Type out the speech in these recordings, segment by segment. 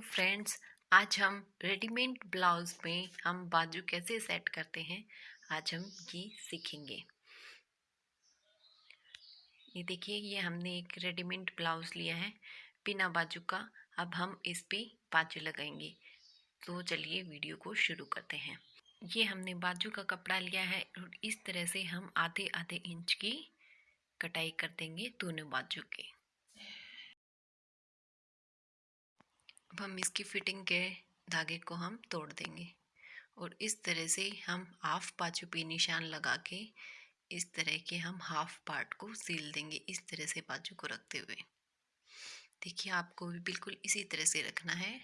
Friends आज हम readymade blouse में हम बाजू कैसे सेट करते हैं, आज हम ये सीखेंगे। ये देखिए, ये हमने एक रेडीमेड ब्लाउज लिया है, बिना बाजू का। अब हम इस पे बाजू लगाएँगे। तो चलिए वीडियो को शुरू करते हैं। ये हमने बाजू का कपड़ा लिया है और इस तरह से हम आधे आधे इंच की कटाई कर देंगे दोनों बाजू के। हम इसकी फिटिंग के धागे को हम तोड़ देंगे। और इस तरह से हम हाफ़ बाजू पे निशान लगा के इस तरह के हम हाफ़ पार्ट को सील देंगे इस तरह से बाजू को रखते हुए। देखिए, आपको भी बिल्कुल इसी तरह से रखना है।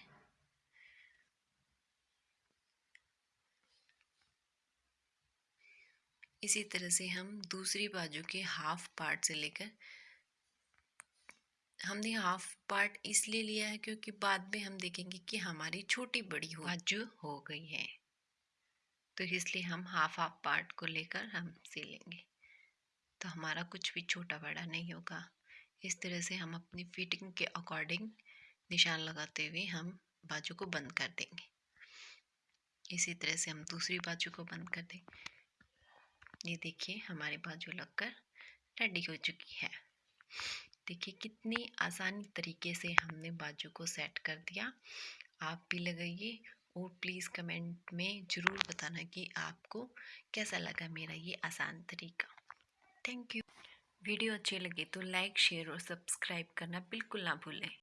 इसी तरह से हम दूसरी बाजू के हाफ़ पार्ट से लेकर हमने हाफ़ पार्ट इसलिए लिया है क्योंकि बाद में हम देखेंगे कि हमारी छोटी बड़ी हो बाजू हो गई है। तो इसलिए हम हाफ़ हाफ़ पार्ट को लेकर हम सिलेंगे। तो हमारा कुछ भी छोटा बड़ा नहीं होगा। इस तरह से हम अपनी फिटिंग के अकॉर्डिंग निशान लगाते हुए हम बाजू को बंद कर देंगे। इसी तरह से हम दूसरी बाजू को बंद कर देंगे। ये देखिए हमारी बाजू लगकर रेडी हो चुकी है। देखिए, कितनी आसानी तरीके से हमने बाजू को सेट कर दिया। आप भी लगाइए और प्लीज़ कमेंट में ज़रूर बताना कि आपको कैसा लगा मेरा ये आसान तरीका। Thank you. वीडियो अच्छे लगे तो लाइक, शेयर और सब्सक्राइब करना बिल्कुल ना भूलें।